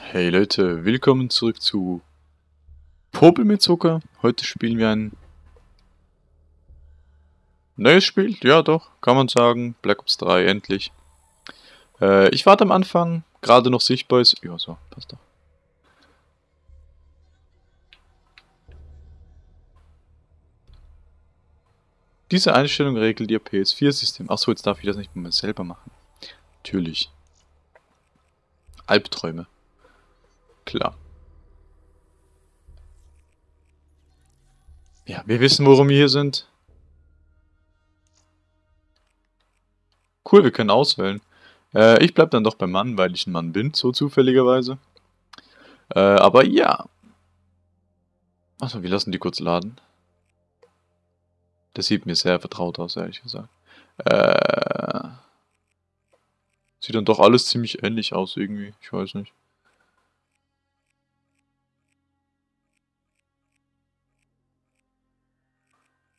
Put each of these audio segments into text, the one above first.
Hey Leute, willkommen zurück zu Popel mit Zucker. Heute spielen wir ein neues Spiel. Ja doch, kann man sagen. Black Ops 3, endlich. Äh, ich warte am Anfang, gerade noch sichtbar ist. Ja so, passt doch. Diese Einstellung regelt Ihr PS4-System. Achso, jetzt darf ich das nicht mehr selber machen. Natürlich. Albträume. Klar. Ja, wir wissen, worum wir hier sind. Cool, wir können auswählen. Äh, ich bleib dann doch beim Mann, weil ich ein Mann bin, so zufälligerweise. Äh, aber ja. Achso, wir lassen die kurz laden. Das sieht mir sehr vertraut aus, ehrlich gesagt. Äh, sieht dann doch alles ziemlich ähnlich aus irgendwie. Ich weiß nicht.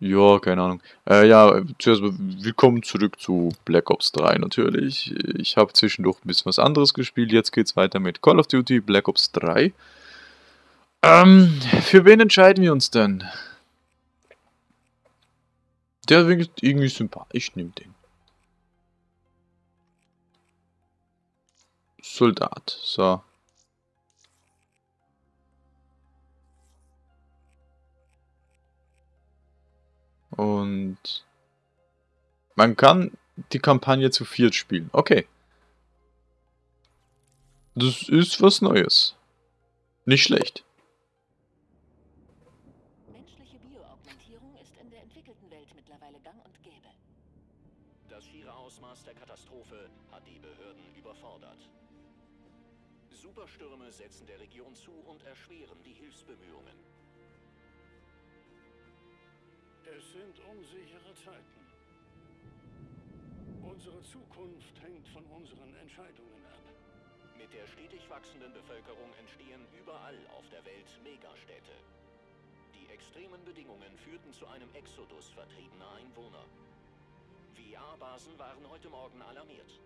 Ja, keine Ahnung. Äh, ja, zuerst willkommen zurück zu Black Ops 3 natürlich. Ich habe zwischendurch ein bisschen was anderes gespielt. Jetzt geht's weiter mit Call of Duty Black Ops 3. Ähm, für wen entscheiden wir uns denn? Der wirkt irgendwie sympathisch. Ich nehme den. Soldat. So. Und man kann die Kampagne zu viert spielen. Okay. Das ist was Neues. Nicht schlecht. Menschliche Bioaugmentierung ist in der entwickelten Welt mittlerweile gang und gäbe. Das schiere Ausmaß der Katastrophe hat die Behörden überfordert. Superstürme setzen der unsichere Zeiten. Unsere Zukunft hängt von unseren Entscheidungen ab. Mit der stetig wachsenden Bevölkerung entstehen überall auf der Welt Megastädte. Die extremen Bedingungen führten zu einem Exodus vertriebener Einwohner. VR-Basen waren heute Morgen alarmiert.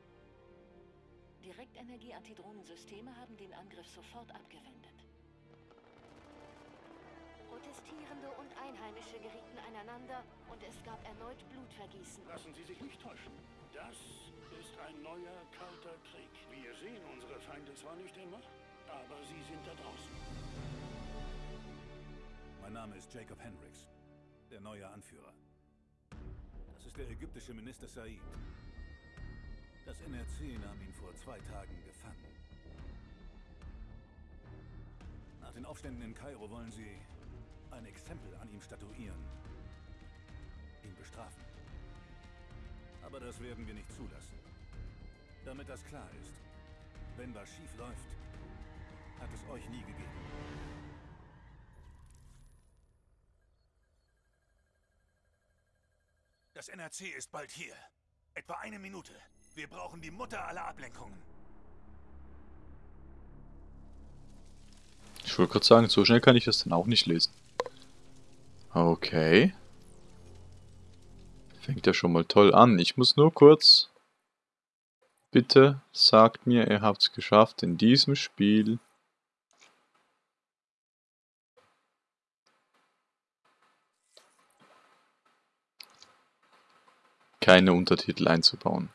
Direktenergie-Antidrohnensysteme haben den Angriff sofort abgewendet. Protestierende und Einheimische gerieten aneinander und es gab erneut Blutvergießen. Lassen Sie sich nicht täuschen. Das ist ein neuer, kalter Krieg. Wir sehen unsere Feinde zwar nicht immer, aber sie sind da draußen. Mein Name ist Jacob Hendricks, der neue Anführer. Das ist der ägyptische Minister Said. Das NRC nahm ihn vor zwei Tagen gefangen. Nach den Aufständen in Kairo wollen sie ein Exempel an ihm statuieren. Ihn bestrafen. Aber das werden wir nicht zulassen. Damit das klar ist, wenn was schief läuft, hat es euch nie gegeben. Das NRC ist bald hier. Etwa eine Minute. Wir brauchen die Mutter aller Ablenkungen. Ich wollte gerade sagen, so schnell kann ich das dann auch nicht lesen. Okay. Fängt ja schon mal toll an. Ich muss nur kurz... Bitte sagt mir, ihr habt es geschafft in diesem Spiel. keine Untertitel einzubauen.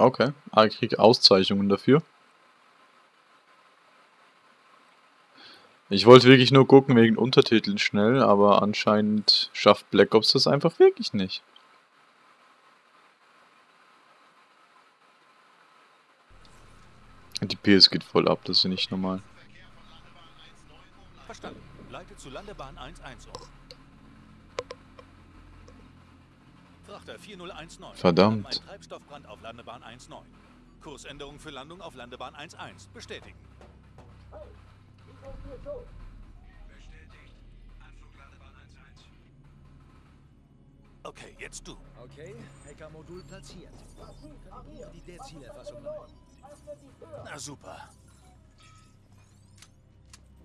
Okay, ah, ich kriege Auszeichnungen dafür. Ich wollte wirklich nur gucken wegen Untertiteln schnell, aber anscheinend schafft Black Ops das einfach wirklich nicht. Die PS geht voll ab, das ist nicht normal. Verstanden. Leite zu Landebahn 11 um. Verdammt. Treibstoffbrand auf Landebahn 19. Kursänderung für Landung auf Landebahn 11. Bestätigen. Bestätigt. Anflug Landebahn 11. Okay, jetzt du. Okay, Hackermodul platziert. Die der Zielerfassung machen? Na super.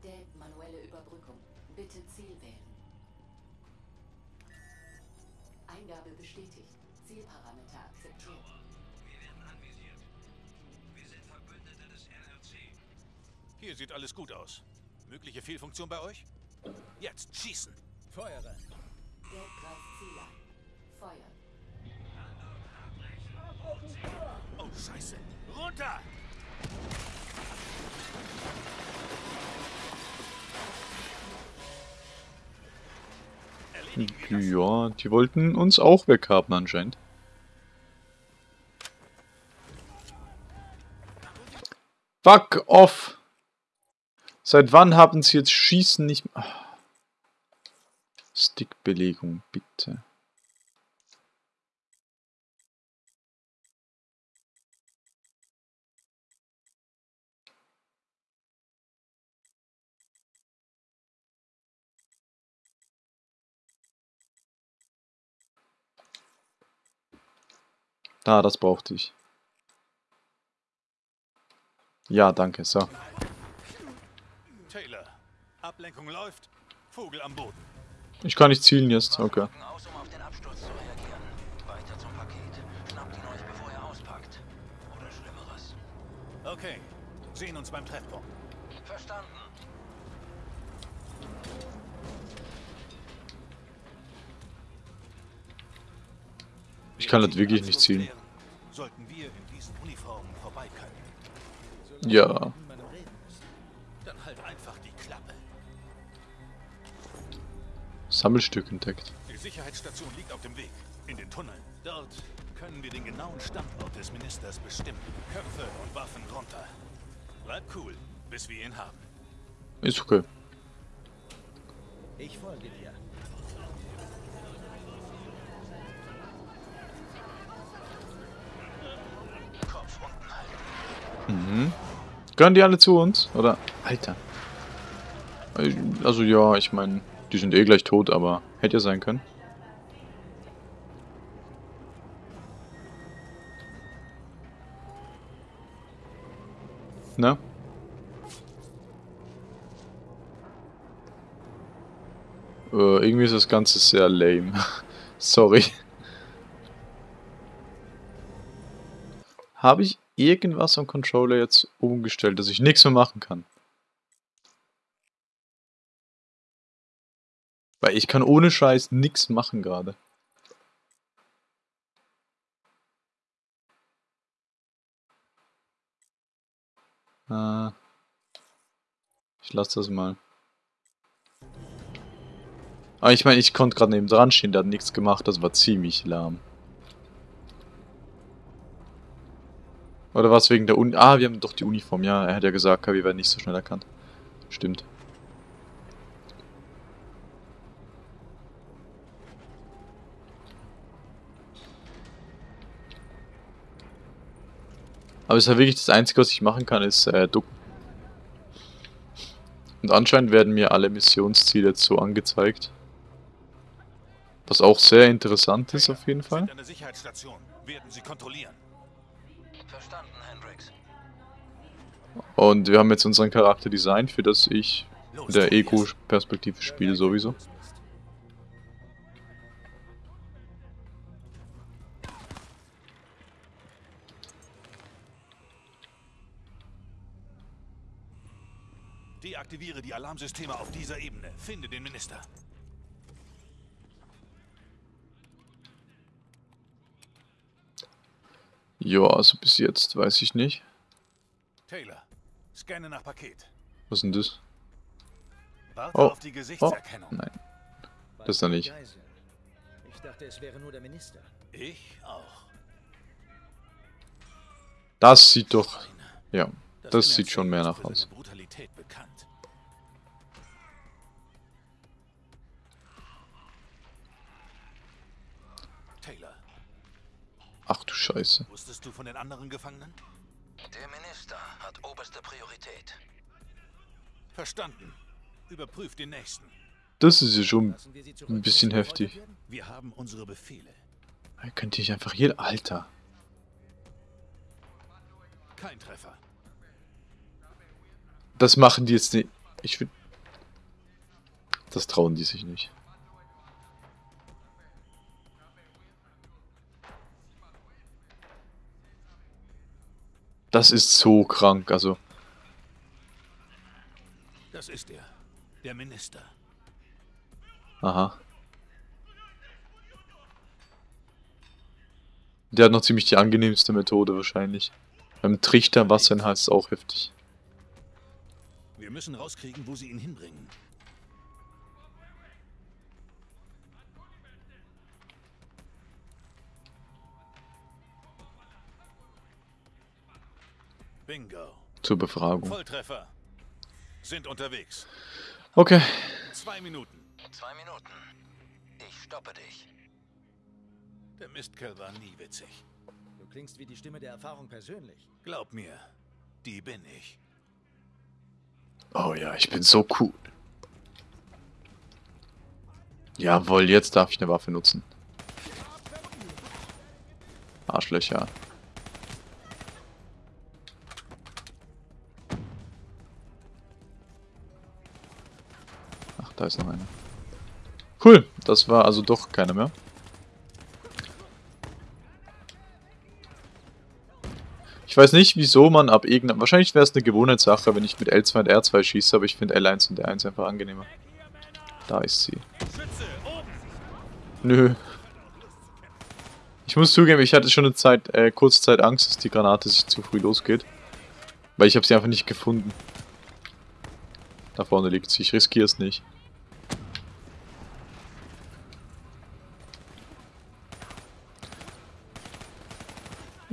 Priorität manuelle Überbrückung. Bitte Ziel wählen. Eingabe bestätigt. Zielparameter akzeptiert. Wir werden anvisiert. Wir sind Verbündete des RRC. Hier sieht alles gut aus. Mögliche Fehlfunktion bei euch? Jetzt schießen. Feuer rein. Gelb greift Ziel an. Feuer. Oh, Scheiße. Runter! Ja, die wollten uns auch weghaben anscheinend. Fuck off! Seit wann haben sie jetzt Schießen nicht... Ah. Stickbelegung, bitte. Da, das brauchte ich. Ja, danke, so. Taylor, Ablenkung läuft. Vogel am Boden. Ich kann nicht zielen jetzt, okay. Okay, sehen uns beim Treffpunkt. Verstanden. Ich kann das wirklich nicht zielen. Sollten wir in diesen Uniformen vorbei können. Ja. Halt einfach die Klappe. Sammelstück entdeckt. Die Sicherheitsstation liegt auf dem Weg. In den Tunneln. Dort können wir den genauen Standort des Ministers bestimmen. Köpfe und Waffen runter. Bleib cool, bis wir ihn haben. Ist okay. Ich folge dir. Kopf unten halten. Mhm. Gehören die alle zu uns? Oder? Alter. Also ja, ich meine, die sind eh gleich tot, aber hätte ja sein können. Ne? Äh, irgendwie ist das Ganze sehr lame. Sorry. Habe ich irgendwas am Controller jetzt umgestellt, dass ich nichts mehr machen kann? Weil ich kann ohne Scheiß nichts machen gerade. Äh, ich lasse das mal. Aber ich meine, ich konnte gerade neben dran stehen, der hat nichts gemacht, das war ziemlich lahm. Oder was wegen der Uni? Ah, wir haben doch die Uniform, ja. Er hat ja gesagt, wir werden nicht so schnell erkannt. Stimmt. Aber es ist ja wirklich das Einzige, was ich machen kann, ist äh, ducken. Und anscheinend werden mir alle Missionsziele jetzt so angezeigt. Was auch sehr interessant ist auf jeden Fall. Sicherheitsstation. Werden sie kontrollieren. Verstanden, Hendrix. Und wir haben jetzt unseren Charakter designt, für das ich in der Tobias. Ego-Perspektive spiele sowieso. Deaktiviere die Alarmsysteme auf dieser Ebene. Finde den Minister. Ja, also bis jetzt weiß ich nicht. Taylor, scanne nach Paket. Was ist denn das? Warte Oh. auf die Gesichtserkennung. Nein, das ist er nicht. Ich dachte, es wäre nur der Minister. Ich auch. Das sieht doch... Ja, das sieht schon mehr nach aus. Brutalität bekannt. Ach du Scheiße. wusstest du von den anderen Gefangenen? Der Minister hat oberste Priorität. Verstanden. Überprüf den nächsten. Das ist ja schon ein bisschen heftig. Wir haben unsere Befehle. Könnte ich einfach hier... Alter. Kein Treffer. Das machen die jetzt nicht... Ich würde... Das trauen die sich nicht. Das ist so krank, also... Das ist er. Der Minister. Aha. Der hat noch ziemlich die angenehmste Methode wahrscheinlich. Beim Trichter Wasser in Hals ist auch heftig. Wir müssen rauskriegen, wo sie ihn hinbringen. Bingo. Zur Befragung. Volltreffer. Sind unterwegs. Okay. Zwei Minuten. Zwei Minuten. Ich stoppe dich. Der Mistkerl war nie witzig. Du klingst wie die Stimme der Erfahrung persönlich. Glaub mir, die bin ich. Oh ja, ich bin so cool. Jawohl, jetzt darf ich eine Waffe nutzen. Arschlöcher. Da ist noch einer. Cool, das war also doch keiner mehr. Ich weiß nicht, wieso man ab irgendeinem... Wahrscheinlich wäre es eine Gewohnheitssache, wenn ich mit L2 und R2 schieße, aber ich finde L1 und R1 einfach angenehmer. Da ist sie. Nö. Ich muss zugeben, ich hatte schon eine Zeit, äh, kurze Zeit Angst, dass die Granate sich zu früh losgeht. Weil ich habe sie einfach nicht gefunden. Da vorne liegt sie, ich riskiere es nicht.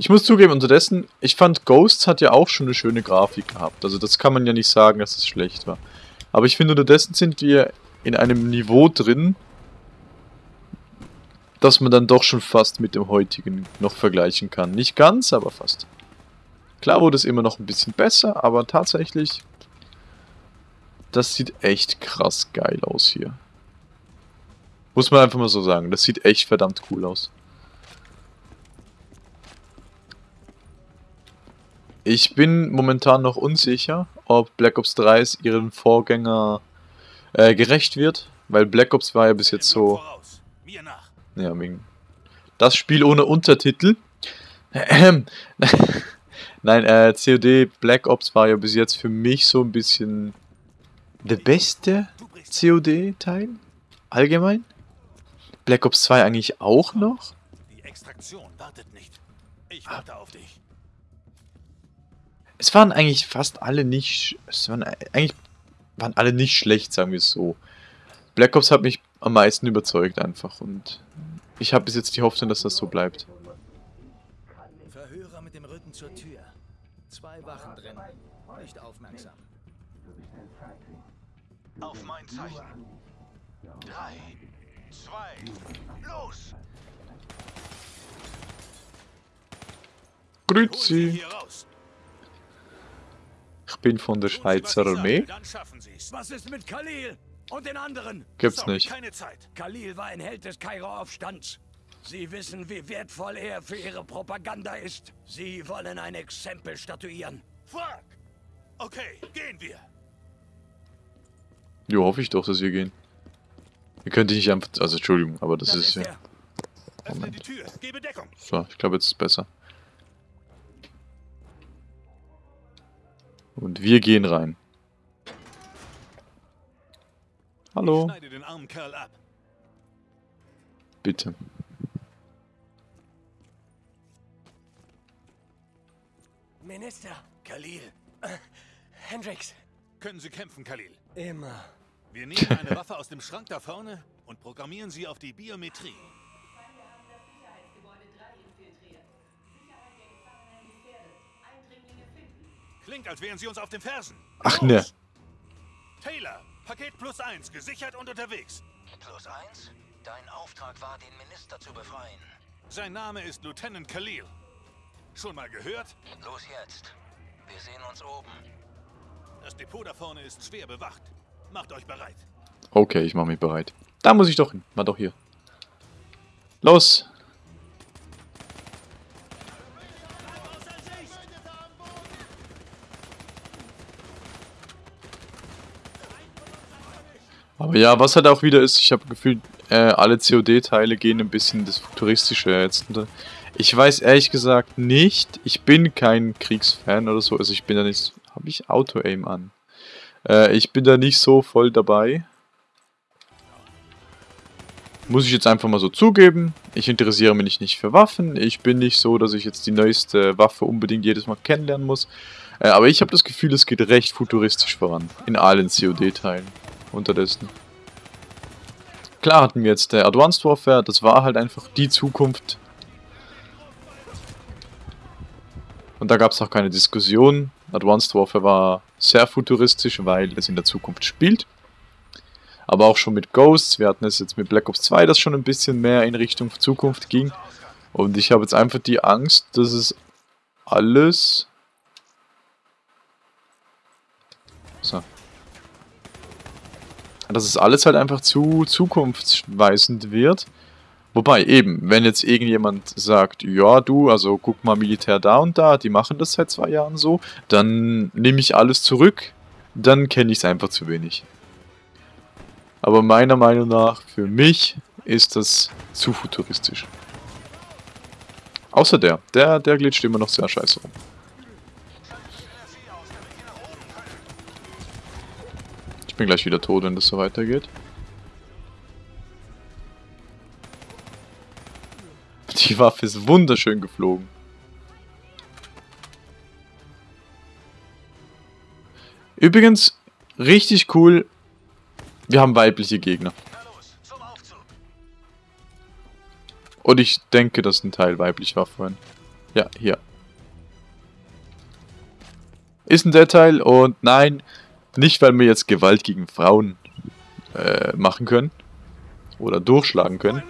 Ich muss zugeben, unterdessen, ich fand Ghosts hat ja auch schon eine schöne Grafik gehabt. Also das kann man ja nicht sagen, dass es schlecht war. Aber ich finde, unterdessen sind wir in einem Niveau drin, dass man dann doch schon fast mit dem heutigen noch vergleichen kann. Nicht ganz, aber fast. Klar wurde es immer noch ein bisschen besser, aber tatsächlich, das sieht echt krass geil aus hier. Muss man einfach mal so sagen, das sieht echt verdammt cool aus. Ich bin momentan noch unsicher, ob Black Ops 3 es ihren Vorgänger äh, gerecht wird, weil Black Ops war ja bis jetzt so... Ja, wegen... Das Spiel ohne Untertitel. Nein, äh, COD Black Ops war ja bis jetzt für mich so ein bisschen der beste COD-Teil. Allgemein. Black Ops 2 eigentlich auch noch. Die Extraktion wartet nicht. Ich warte auf dich. Es waren eigentlich fast alle nicht... Es waren eigentlich waren alle nicht schlecht, sagen wir es so. Black Ops hat mich am meisten überzeugt einfach und ich habe bis jetzt die Hoffnung, dass das so bleibt. Verhörer mit dem Rücken zur Tür. Zwei Wachen drin. Nicht aufmerksam. Auf mein Zeichen. Drei, zwei, los! Hol sie Grüezi, hier raus. Ich bin von der Schweizer Armee. Was ist mit Khalil und den anderen? Gibt's Sorry, nicht. keine Zeit. Khalil war ein Held des Kairo-Aufstands. Sie wissen, wie wertvoll er für ihre Propaganda ist. Sie wollen ein Exempel statuieren. Fuck. Okay, gehen wir. Jo, hoffe ich doch, dass wir gehen. Ihr könnt nicht einfach... Also, Entschuldigung, aber das, ist ja... er. Öffne Moment. So, ich glaube, jetzt ist es besser. Und wir gehen rein. Hallo, bitte. Minister, Khalil, Hendrix, Können Sie kämpfen, Khalil? immer. Wir nehmen eine Waffe aus dem Schrank da vorne und programmieren sie auf die Biometrie. Klingt, als wären sie uns auf den Fersen. Ach, ne. Taylor, Paket plus eins, gesichert und unterwegs. Plus eins. Dein Auftrag war, den Minister zu befreien. Sein Name ist Lieutenant Khalil. Schon mal gehört? Los jetzt. Wir sehen uns oben. Das Depot da vorne ist schwer bewacht. Macht euch bereit. Okay, ich mache mich bereit. Da muss ich doch hin. War doch hier. Los! Aber ja, was halt auch wieder ist, ich habe gefühlt, äh, alle COD-Teile gehen ein bisschen das Futuristische jetzt. Ich weiß ehrlich gesagt nicht, ich bin kein Kriegsfan oder so, also ich bin da nicht, habe ich Auto-Aim an? Äh, ich bin da nicht so voll dabei. Muss ich jetzt einfach mal so zugeben. Ich interessiere mich nicht für Waffen. Ich bin nicht so, dass ich jetzt die neueste Waffe unbedingt jedes Mal kennenlernen muss. Äh, aber ich habe das Gefühl, es geht recht futuristisch voran. In allen COD-Teilen. Unterdessen. Klar hatten wir jetzt der Advanced Warfare. Das war halt einfach die Zukunft. Und da gab es auch keine Diskussion. Advanced Warfare war sehr futuristisch, weil es in der Zukunft spielt. Aber auch schon mit Ghosts. Wir hatten es jetzt mit Black Ops 2, das schon ein bisschen mehr in Richtung Zukunft ging. Und ich habe jetzt einfach die Angst, dass es alles... Dass es alles halt einfach zu zukunftsweisend wird. Wobei eben, wenn jetzt irgendjemand sagt, ja du, also guck mal Militär da und da, die machen das seit zwei Jahren so, dann nehme ich alles zurück, dann kenne ich es einfach zu wenig. Aber meiner Meinung nach, für mich, ist das zu futuristisch. Außer der. Der, der glitscht immer noch sehr scheiße rum. Ich bin gleich wieder tot, wenn das so weitergeht. Die Waffe ist wunderschön geflogen. Übrigens, richtig cool, wir haben weibliche Gegner. Und ich denke, dass ein Teil weiblich war vorhin. Ja, hier. Ist ein Detail und nein, nicht weil wir jetzt Gewalt gegen Frauen äh, machen können. Oder durchschlagen können.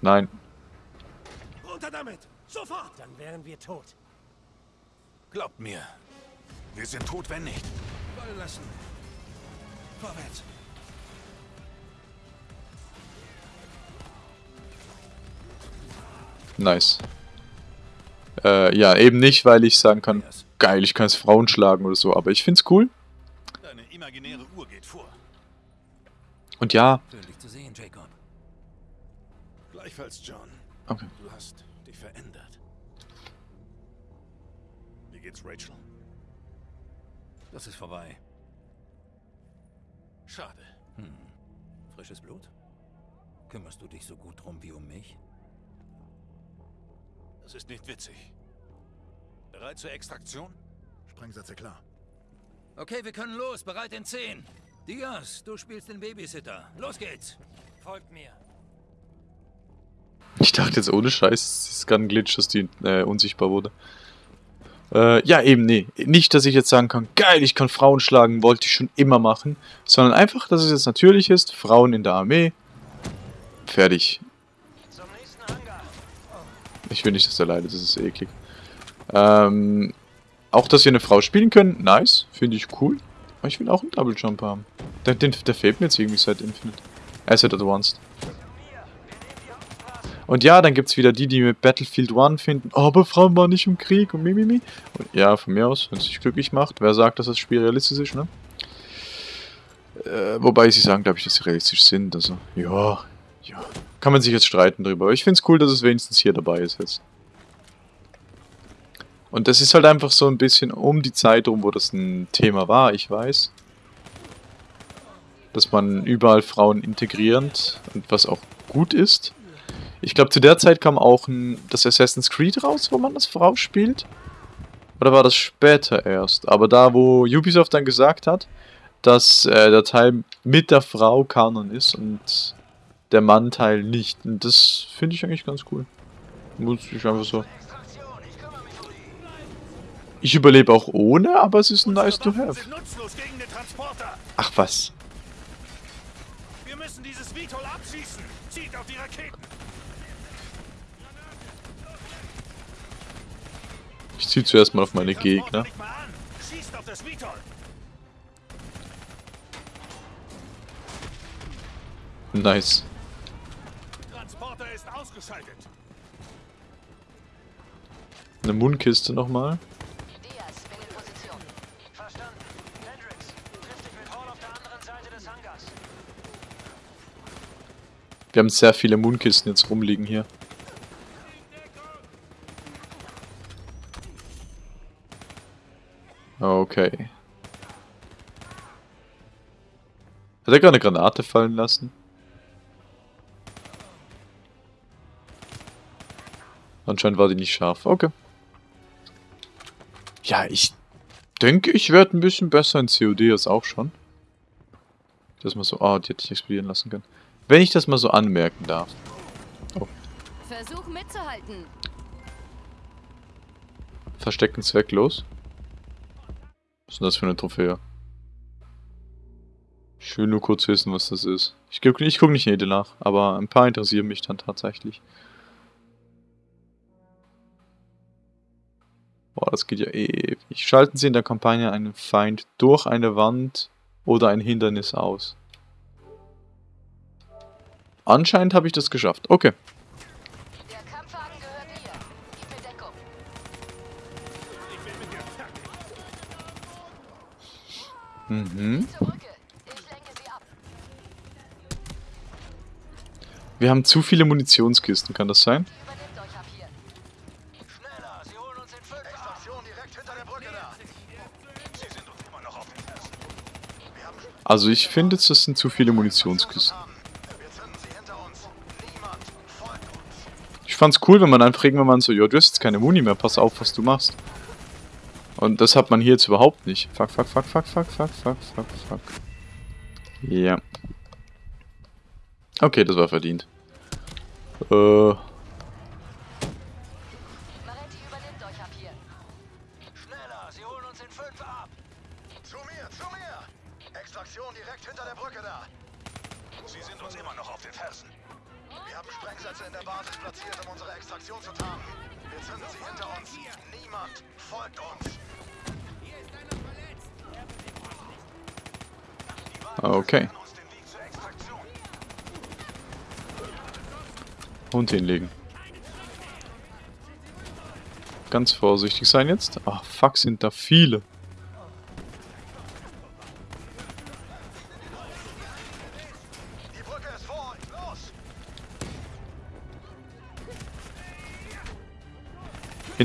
Nein. Runter damit! Sofort! Dann wären wir tot. Glaubt mir, wir sind tot, wenn nicht. Fallen lassen. Vorwärts. Nice. Äh, ja, eben nicht, weil ich sagen kann, geil, ich kann es Frauen schlagen oder so, aber ich find's cool. Imaginäre Uhr geht vor. Und ja, Schön, dich zu sehen, Jacob. Gleichfalls, John. Okay. Du hast dich verändert. Wie geht's Rachel? Das ist vorbei. Schade. Hm. Frisches Blut? Kümmerst du dich so gut drum wie um mich? Das ist nicht witzig. Bereit zur Extraktion? Sprengsätze klar. Okay, wir können los. Bereit in 10. Diaz, du spielst den Babysitter. Los geht's. Folgt mir. ich dachte jetzt ohne Scheiß, es ist gerade ein Glitch, dass die äh, unsichtbar wurde. Äh, ja, eben, nee. Nicht, dass ich jetzt sagen kann, geil, ich kann Frauen schlagen, wollte ich schon immer machen. Sondern einfach, dass es jetzt natürlich ist, Frauen in der Armee. Fertig. Ich will nicht, dass der leidet, das ist eklig. Ähm, auch, dass wir eine Frau spielen können, nice, finde ich cool. Aber ich will auch einen Double Jump haben. Der, den, der fehlt mir jetzt irgendwie seit Infinite. Asset Advanced. Und ja, dann gibt es wieder die, die mit Battlefield 1 finden, oh, aber Frauen waren nicht im Krieg und mimimi. Und ja, von mir aus, wenn es dich glücklich macht. Wer sagt, dass das Spiel realistisch ist, ne? Äh, wobei sie sagen, glaube ich, dass sie realistisch sind. Also, ja, ja. Kann man sich jetzt streiten drüber. Aber ich finde es cool, dass es wenigstens hier dabei ist jetzt. Und das ist halt einfach so ein bisschen um die Zeit rum, wo das ein Thema war, ich weiß. Dass man überall Frauen integrierend und was auch gut ist. Ich glaube, zu der Zeit kam auch ein, das Assassin's Creed raus, wo man als Frau spielt. Oder war das später erst? Aber da, wo Ubisoft dann gesagt hat, dass äh, der Teil mit der Frau Kanon ist und der Mann-Teil nicht. Und das finde ich eigentlich ganz cool. Muss ich einfach so. Ich überlebe auch ohne, aber es ist nice to have. Ach was. Wir müssen dieses Vitol abschießen. Zieht auf die Raketen. Ich ziehe zuerst mal auf meine Gegner. Nice. Eine Mundkiste nochmal. Diaz, bin in Position. Verstanden. Hendrix, triff dich mit Hall auf der anderen Seite des Hangars. Wir haben sehr viele Mundkisten jetzt rumliegen hier. Okay. Hat er gerade eine Granate fallen lassen? Anscheinend war die nicht scharf. Okay. Ja, ich denke, ich werde ein bisschen besser in COD als auch schon. Das mal so... Ah, die hätte ich explodieren lassen können. Wenn ich das mal so anmerken darf. Oh. Versuch mitzuhalten. Verstecken zwecklos. Was ist denn das für eine Trophäe? Ich will nur kurz wissen, was das ist. Ich, guck- ich gucke nicht jede nach, aber ein paar interessieren mich dann tatsächlich. Boah, das geht ja ewig. Schalten Sie in der Kampagne einen Feind durch eine Wand oder ein Hindernis aus. Anscheinend habe ich das geschafft. Okay. Mhm. Wir haben zu viele Munitionskisten, kann das sein? Schneller, sie holen uns in fünf Station direkt hinter der Brücke da. Sie sind uns immer noch auf den Fersen. Also ich finde, das sind zu viele Munitionskisten. Ich fand's cool, wenn man einfach irgendwann mal so, ja, du hast jetzt keine Muni mehr, pass auf, was du machst. Und das hat man hier jetzt überhaupt nicht. Fuck, fuck, fuck, fuck, fuck, fuck, fuck, fuck, fuck. Ja. Okay, das war verdient. Äh, Fersen. Wir haben Sprengsätze in der Basis platziert, um unsere Extraktion zu tarnen. Wir zünden sie hinter uns. Niemand folgt uns. okay. Und hinlegen. Ganz vorsichtig sein jetzt. Ach, fuck, sind da viele.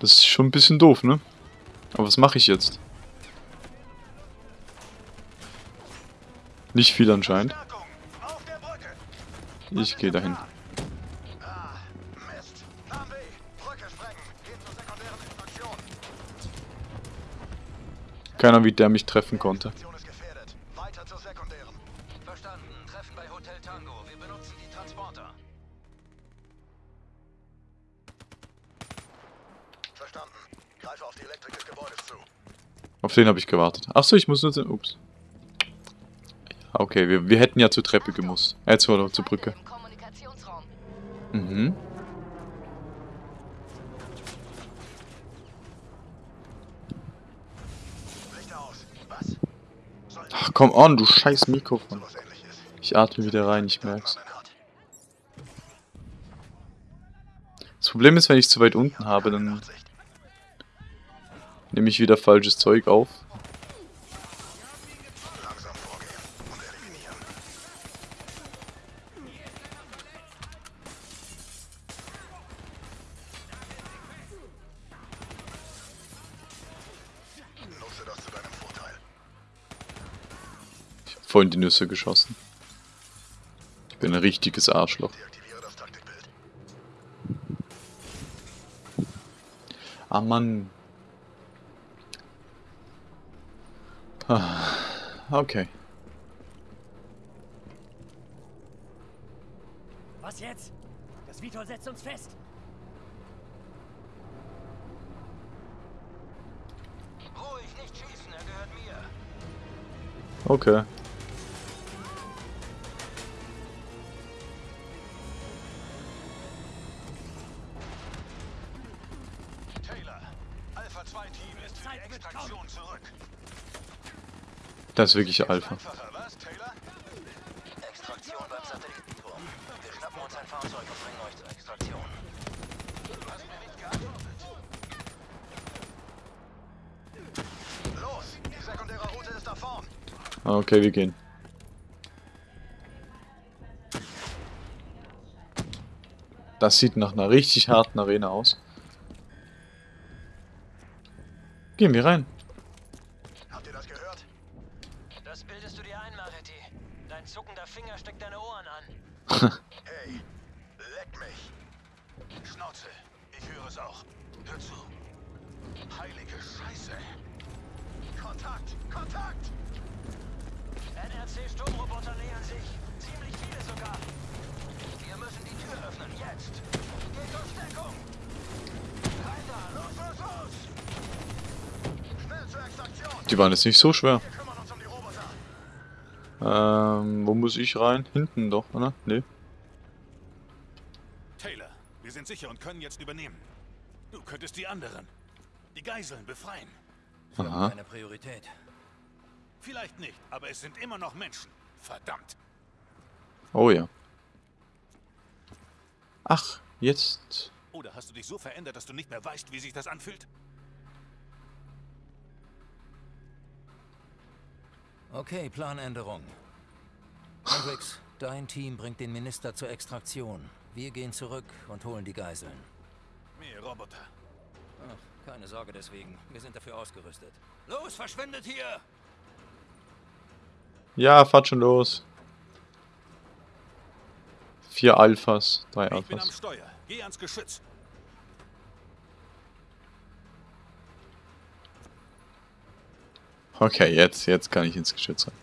Das ist schon ein bisschen doof, ne? Aber was mache ich jetzt? Nicht viel anscheinend. Ich gehe dahin. Ah. Keiner, wie der mich treffen konnte. Auf den habe ich gewartet. Achso, ich muss nur... Ups. Okay, wir, wir hätten ja zur Treppe gemusst. Äh, zur, zur Brücke. Mhm. Ach, komm on, du scheiß Mikrofon. Ich atme wieder rein, ich merk's. Das Problem ist, wenn ich zu weit unten habe, dann. Nehme ich wieder falsches Zeug auf. Ich habe vorhin die Nüsse geschossen. Ich bin ein richtiges Arschloch. Ah, Mann. Okay. Was jetzt? Das Vitol setzt uns fest. Ruhig, nicht schießen, er gehört mir. Okay. Ist da vorn. Ah, Okay, wir gehen. Das sieht nach einer richtig harten Arena aus. Gehen wir rein. Habt ihr das gehört? Das bildest du dir ein, Mareti. Dein zuckender Finger steckt deine Ohren an. Hey, leck mich. Schnauze, ich höre es auch. Hör zu. Heilige Scheiße. Kontakt, Kontakt! NRC-Sturmroboter nähern sich. Ziemlich viele sogar. Wir müssen die Tür öffnen, jetzt. Geht aus Deckung. Rein da, los, los, los. Schnell zur Extraktion. Die waren jetzt nicht so schwer. Wir kümmern uns um die Roboter. Ähm, wo muss ich rein? Hinten doch, oder? Nee. Taylor, wir sind sicher und können jetzt übernehmen. Du könntest die anderen, die Geiseln, befreien. Aha. Keine Priorität. Vielleicht nicht, aber es sind immer noch Menschen. Verdammt. Oh ja. Ach, jetzt. Oder hast du dich so verändert, dass du nicht mehr weißt, wie sich das anfühlt? Okay, Planänderung. Hendrix, dein Team bringt den Minister zur Extraktion. Wir gehen zurück und holen die Geiseln. Mehr Roboter. Ach, keine Sorge deswegen. Wir sind dafür ausgerüstet. Los, verschwindet hier! Ja, fahrt schon los. Vier Alphas, drei Ich bin am Alphas. Steuer. Geh ans Geschütz. Okay, jetzt, jetzt kann ich ins Geschütz rein.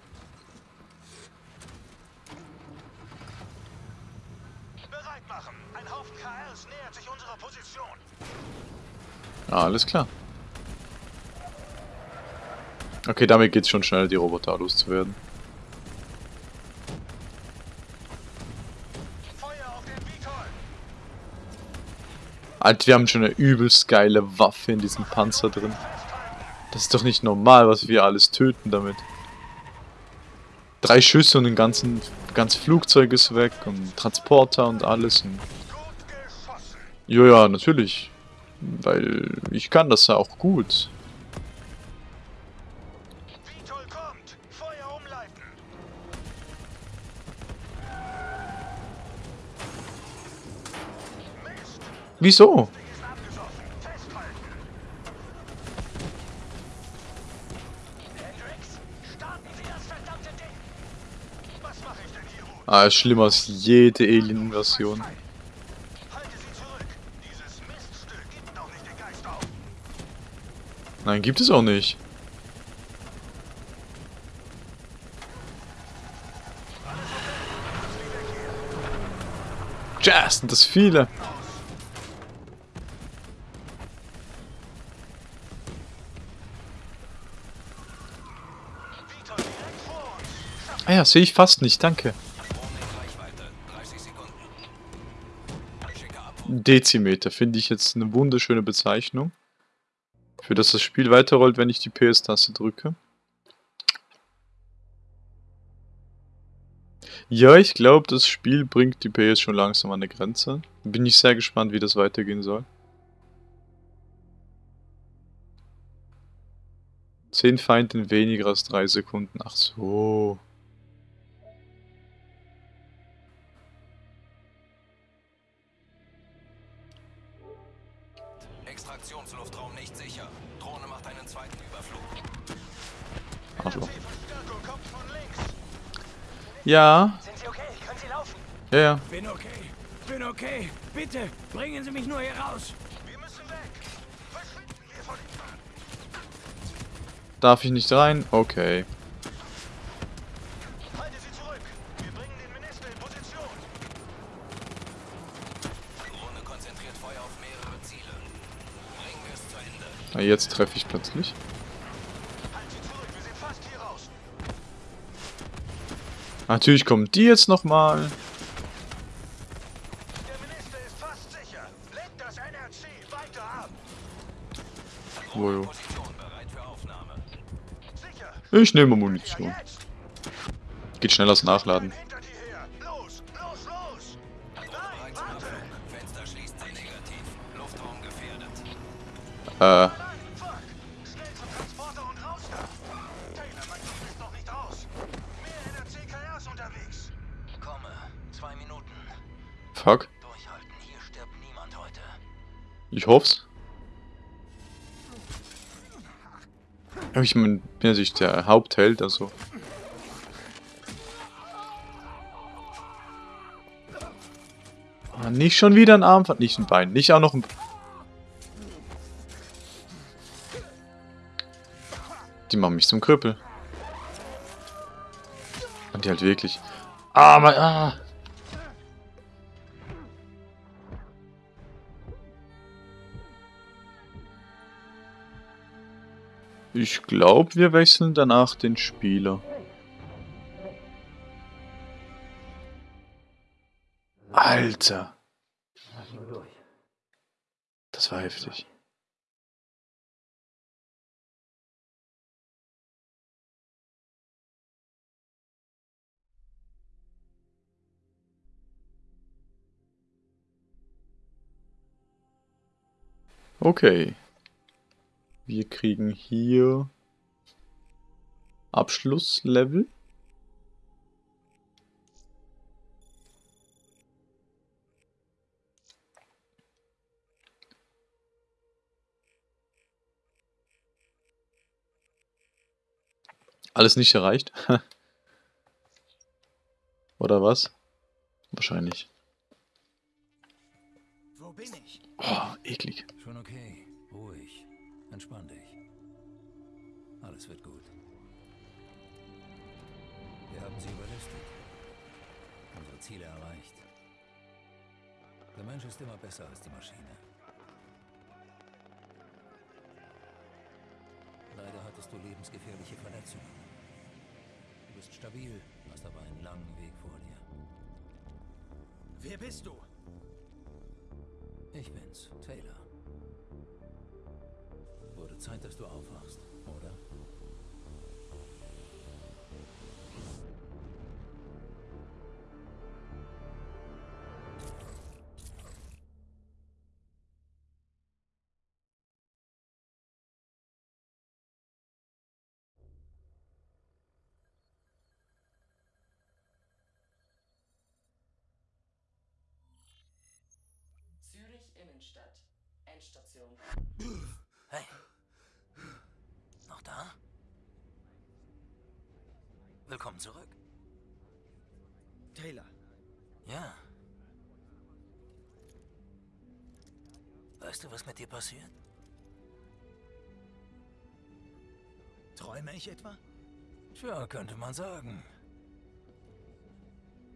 Ah, alles klar. Okay, damit geht's schon schneller, die Roboter loszuwerden. Alter, wir haben schon eine übelst geile Waffe in diesem Panzer drin. Das ist doch nicht normal, was wir alles töten damit. Drei Schüsse und ein ganzen, ganz Flugzeug ist weg und Transporter und alles. Und ja, ja, natürlich. Weil ich kann das ja auch gut. Vitol kommt. Feuer umleiten. Mist. Wieso? Ding ist abgesoffen. Festhalten. Hendrix, starten Sie das verdammte Ding. Was mache ich denn hier, Ruth? Ah, ist schlimmer als jede Alien-Invasion. Nein, gibt es auch nicht. Jazz, sind das viele. Ah ja, sehe ich fast nicht, danke. Dezimeter finde ich jetzt eine wunderschöne Bezeichnung. Für das das Spiel weiterrollt, wenn ich die PS-Taste drücke. Ja, ich glaube, das Spiel bringt die PS schon langsam an eine Grenze. Bin ich sehr gespannt, wie das weitergehen soll. 10 Feinde in weniger als 3 Sekunden. Ach so. Ja, Sind Sie okay? Können Sie laufen? ja, ja. Bin okay. Bin okay. Bitte, bringen Sie mich nur hier raus. Wir müssen weg. Verschwinden wir von den. Darf ich nicht rein? Okay. Halte sie zurück. Wir bringen den Minister in Position. Drohne konzentriert Feuer auf mehrere Ziele. Bringen wir es zu Ende. Na, jetzt treffe ich plötzlich. Ab. Wojo. Position bereit für Aufnahme. Ich nehme Munition. Geht schnell als Nachladen. Hinter Aber Ich bin natürlich der Hauptheld, also. Ah, nicht schon wieder ein Arm, nicht ein Bein, nicht auch noch ein... Die machen mich zum Krüppel. Und die halt wirklich... Ah, mein... Ah. Ich glaube, wir wechseln danach den Spieler. Alter. Das war heftig. Okay. Wir kriegen hier Abschlusslevel. Alles nicht erreicht. Oder was? Wahrscheinlich. Wo bin ich? Oh, eklig. Schon okay. Entspann dich. Alles wird gut. Wir haben sie überlistet. Unsere Ziele erreicht. Der Mensch ist immer besser als die Maschine. Leider hattest du lebensgefährliche Verletzungen. Du bist stabil, hast aber einen langen Weg vor dir. Wer bist du? Ich bin's, Taylor. Zeit, dass du aufwachst, oder? Zürich Innenstadt. Endstation. Hey. Da? Willkommen zurück. Taylor. Ja. Weißt du, was mit dir passiert? Träume ich etwa? Tja, könnte man sagen.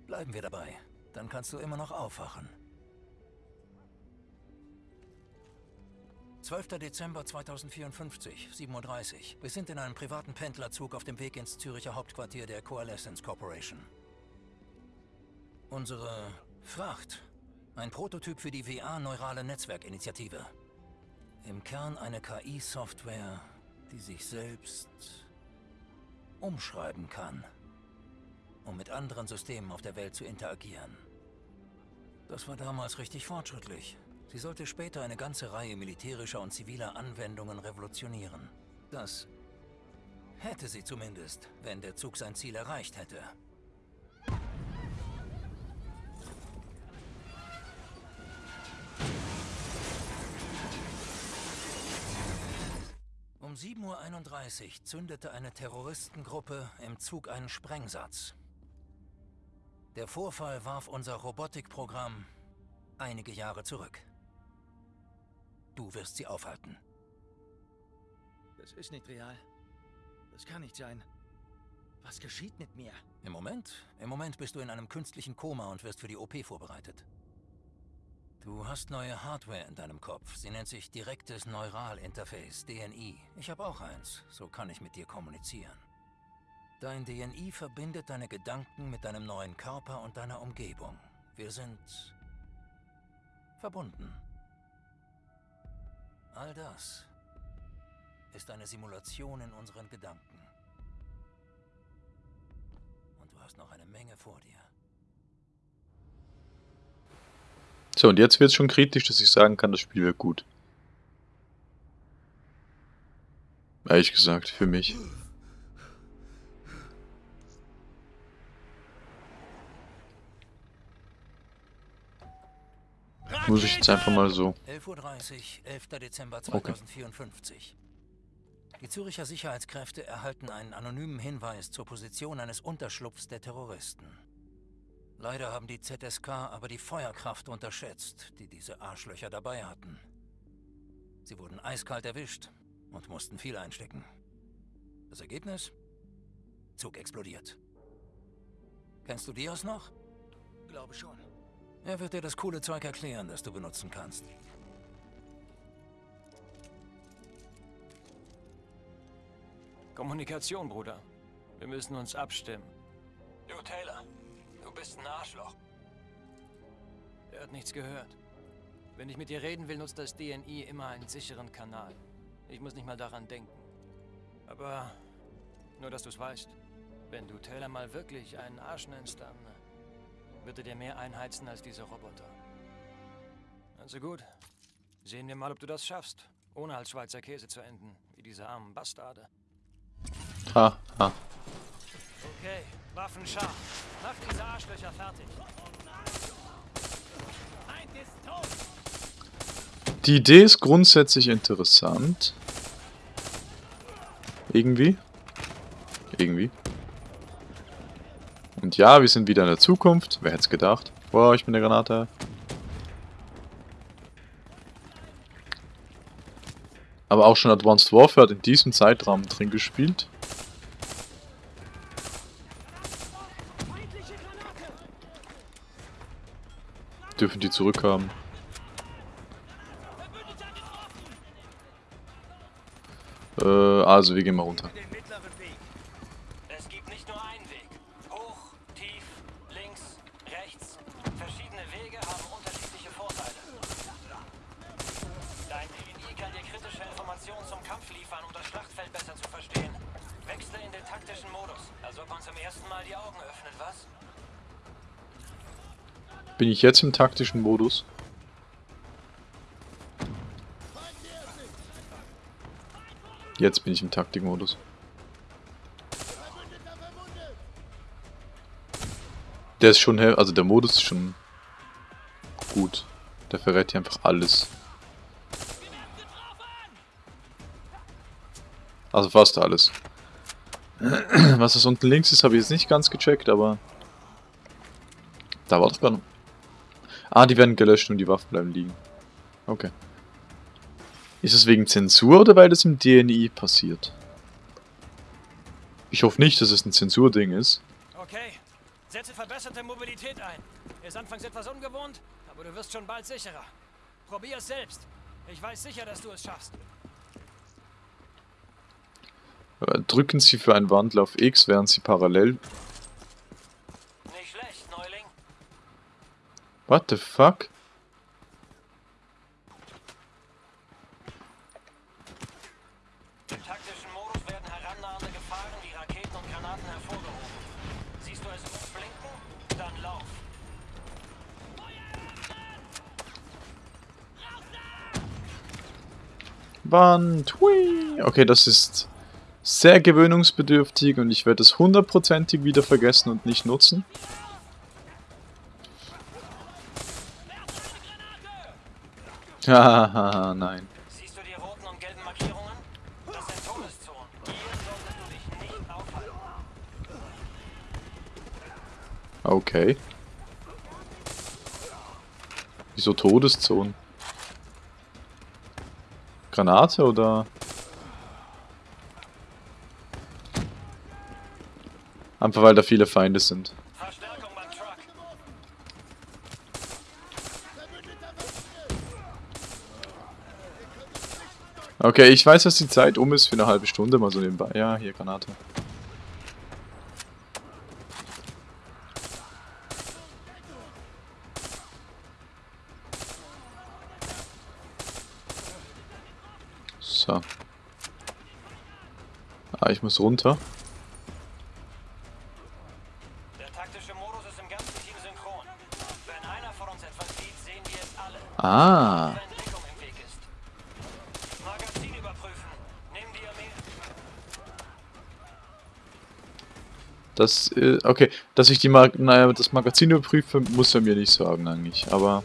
Bleiben wir dabei. Dann kannst du immer noch aufwachen. 12. Dezember 2054, 7.30 Uhr. Wir sind in einem privaten Pendlerzug auf dem Weg ins Züricher Hauptquartier der Coalescence Corporation. Unsere Fracht. Ein Prototyp für die WA-Neurale Netzwerkinitiative. Im Kern eine KI-Software, die sich selbst umschreiben kann, um mit anderen Systemen auf der Welt zu interagieren. Das war damals richtig fortschrittlich. Sie sollte später eine ganze Reihe militärischer und ziviler Anwendungen revolutionieren. Das hätte sie zumindest, wenn der Zug sein Ziel erreicht hätte. Um 7.31 Uhr zündete eine Terroristengruppe im Zug einen Sprengsatz. Der Vorfall warf unser Robotikprogramm einige Jahre zurück. Du wirst sie aufhalten. Das ist nicht real. Das kann nicht sein. Was geschieht mit mir? Im Moment? Im Moment bist du in einem künstlichen Koma und wirst für die OP vorbereitet. Du hast neue Hardware in deinem Kopf. Sie nennt sich direktes Neuralinterface, DNI. Ich habe auch eins. So kann ich mit dir kommunizieren. Dein DNI verbindet deine Gedanken mit deinem neuen Körper und deiner Umgebung. Wir sind verbunden. All das ist eine Simulation in unseren Gedanken. Und du hast noch eine Menge vor dir. So, und jetzt wird es schon kritisch, dass ich sagen kann, das Spiel wird gut. Ehrlich gesagt, für mich. Muss ich jetzt einfach mal so. 11.30 Uhr, 11. Dezember Okay. 2054. Die Züricher Sicherheitskräfte erhalten einen anonymen Hinweis zur Position eines Unterschlupfs der Terroristen. Leider haben die ZSK aber die Feuerkraft unterschätzt, die diese Arschlöcher dabei hatten. Sie wurden eiskalt erwischt und mussten viel einstecken. Das Ergebnis? Zug explodiert. Kennst du Dios noch? Glaube schon. Er wird dir das coole Zeug erklären, das du benutzen kannst. Kommunikation, Bruder. Wir müssen uns abstimmen. Du, Taylor, du bist ein Arschloch. Er hat nichts gehört. Wenn ich mit dir reden will, nutzt das DNI immer einen sicheren Kanal. Ich muss nicht mal daran denken. Aber nur, dass du es weißt. Wenn du Taylor mal wirklich einen Arsch nennst, dann wird er dir mehr einheizen als diese Roboter. Also gut. Sehen wir mal, ob du das schaffst, ohne als Schweizer Käse zu enden, wie diese armen Bastarde. Ha, ha. Okay, Waffen scharf. Mach diese Arschlöcher fertig. Die Idee ist grundsätzlich interessant. Irgendwie. Irgendwie. Und ja, wir sind wieder in der Zukunft. Wer hätte es gedacht? Boah, ich bin der Granate. Aber auch schon Advanced Warfare hat in diesem Zeitraum drin gespielt. Dürfen die zurückhaben. Äh, also wir gehen mal runter. Bin ich jetzt im taktischen Modus? Jetzt bin ich im Taktikmodus. Der ist schon, also der Modus ist schon gut. Der verrät hier einfach alles. Also fast alles. Was das unten links ist, habe ich jetzt nicht ganz gecheckt, aber... Da war doch gar noch... Ah, die werden gelöscht und die Waffen bleiben liegen. Okay. Ist es wegen Zensur oder weil das im DNI passiert? Ich hoffe nicht, dass es ein Zensurding ist. Okay, setze verbesserte Mobilität ein. Ist anfangs etwas ungewohnt, aber du wirst schon bald sicherer. Probier es selbst. Ich weiß sicher, dass du es schaffst. Äh, Drücken Sie für einen Wandel auf X, während Sie parallel... Nicht schlecht, Neuling. What the fuck? Im taktischen Modus werden herannahende Gefahren wie Raketen und Granaten hervorgehoben. Siehst du es rot blinken? Dann lauf. Wand. Hui. Okay, das ist sehr gewöhnungsbedürftig und ich werde es hundertprozentig wieder vergessen und nicht nutzen. Hahaha, nein. Siehst du die roten und gelben Markierungen? Das sind Todeszonen. Hier solltest du dich nicht aufhalten. Okay. Wieso Todeszonen? Granate oder? Einfach weil da viele Feinde sind. Okay, ich weiß, dass die Zeit um ist für eine halbe Stunde, mal so nebenbei. Ja, hier Granate. So. Ah, ich muss runter. Ah. Das, äh, okay, dass ich die Mag naja, das Magazin überprüfe, muss er mir nicht sagen eigentlich, aber...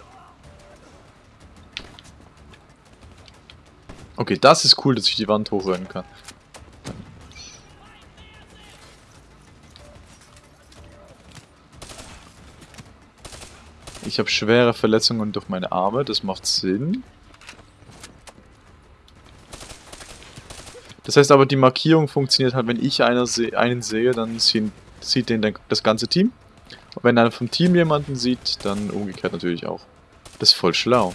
Okay, das ist cool, dass ich die Wand hochrennen kann. Ich habe schwere Verletzungen durch meine Arme, das macht Sinn. Das heißt aber, die Markierung funktioniert halt, wenn ich einer se einen sehe, dann sehen, sieht den das ganze Team. Und wenn einer vom Team jemanden sieht, dann umgekehrt natürlich auch. Das ist voll schlau.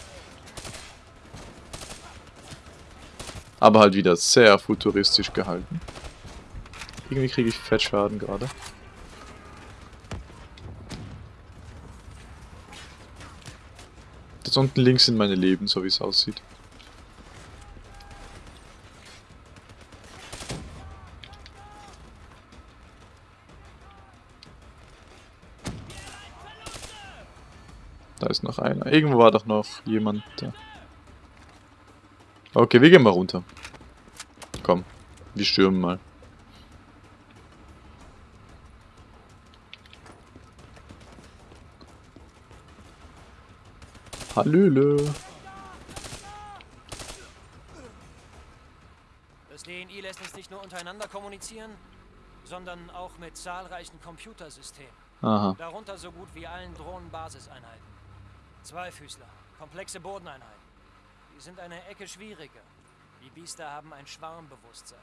Aber halt wieder sehr futuristisch gehalten. Irgendwie kriege ich Fettschaden gerade. Das unten links sind meine Leben, so wie es aussieht. Da ist noch einer. Irgendwo war doch noch jemand da. Okay, wir gehen mal runter. Komm, wir stürmen mal. Hallöle. Das DNI lässt uns nicht nur untereinander kommunizieren, sondern auch mit zahlreichen Computersystemen. Aha. Darunter so gut wie allen Drohnenbasiseinheiten. Zweifüßler, komplexe Bodeneinheiten. Die sind eine Ecke schwieriger. Die Biester haben ein Schwarmbewusstsein.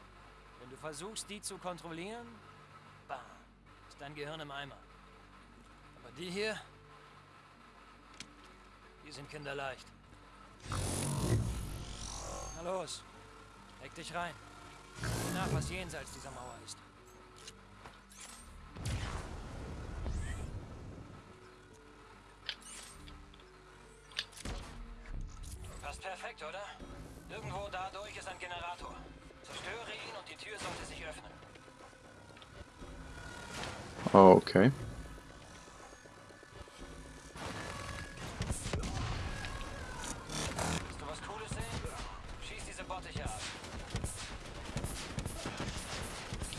Wenn du versuchst, die zu kontrollieren, bam, ist dein Gehirn im Eimer. Aber die hier, die sind kinderleicht. Na los, leg dich rein. Nach, was jenseits dieser Mauer ist. Perfekt, oder? Irgendwo dadurch ist ein Generator. Zerstöre ihn und die Tür sollte sich öffnen. Okay. Willst du was Cooles sehen? Schieß diese Bottiche ab.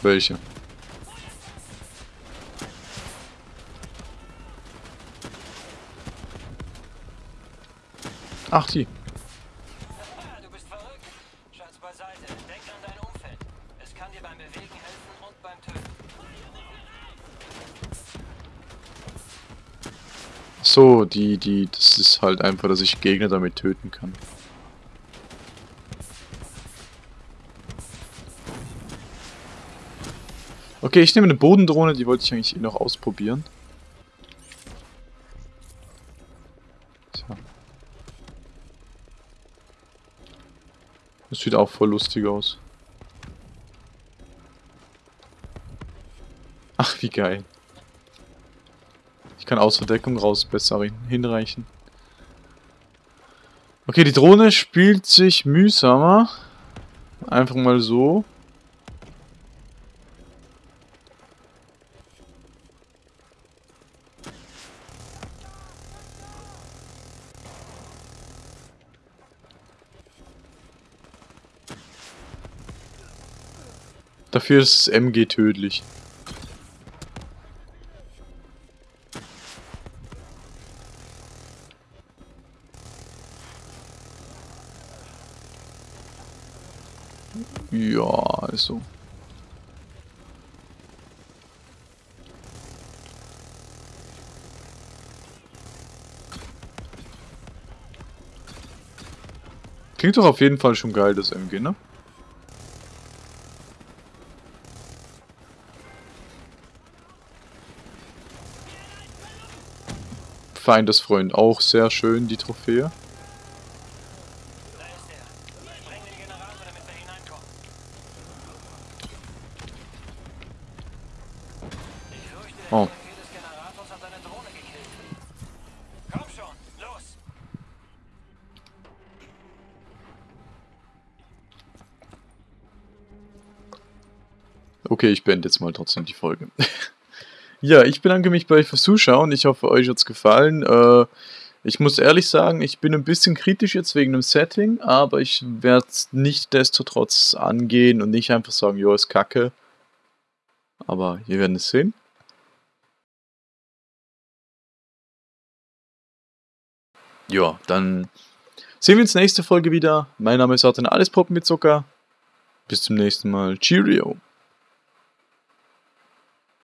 Welche? Ach, die. Die, die, das ist halt einfach, dass ich Gegner damit töten kann. Okay, ich nehme eine Bodendrohne, die wollte ich eigentlich eh noch ausprobieren. So. Das sieht auch voll lustig aus. Ach, wie geil. Kann außer Deckung raus besser hin- hinreichen. Okay, die Drohne spielt sich mühsamer. Einfach mal so. Dafür ist das MG tödlich. Ja, also. Klingt doch auf jeden Fall schon geil, das MG, ne? Feindesfreund auch sehr schön, die Trophäe. Okay, ich beende jetzt mal trotzdem die Folge. ja, ich bedanke mich bei euch fürs Zuschauen. Ich hoffe, euch hat's gefallen. Äh, Ich muss ehrlich sagen, ich bin ein bisschen kritisch jetzt wegen dem Setting, aber ich werde es nicht destotrotz angehen und nicht einfach sagen, jo, ist kacke. Aber wir werden es sehen. Ja, dann sehen wir uns nächste Folge wieder. Mein Name ist Arten Alles Poppen mit Zucker. Bis zum nächsten Mal. Cheerio.